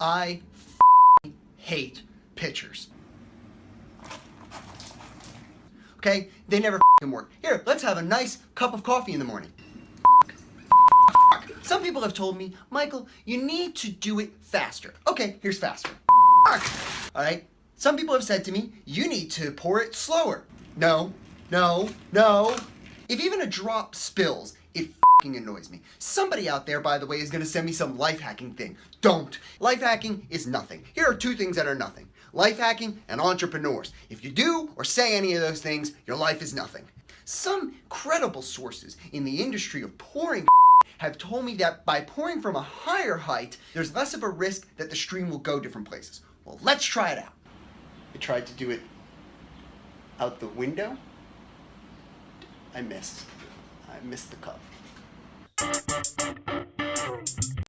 I hate pitchers. Okay? They never work. Here, let's have a nice cup of coffee in the morning. Some people have told me, Michael, you need to do it faster. Okay, here's faster. Alright? Some people have said to me, you need to pour it slower. No, no, no. If even a drop spills, it annoys me. Somebody out there, by the way, is going to send me some life hacking thing. Don't. Life hacking is nothing. Here are two things that are nothing. Life hacking and entrepreneurs. If you do or say any of those things, your life is nothing. Some credible sources in the industry of pouring have told me that by pouring from a higher height, there's less of a risk that the stream will go different places. Well, let's try it out. I tried to do it out the window. I missed. I missed the cup. Thank you.